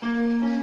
Música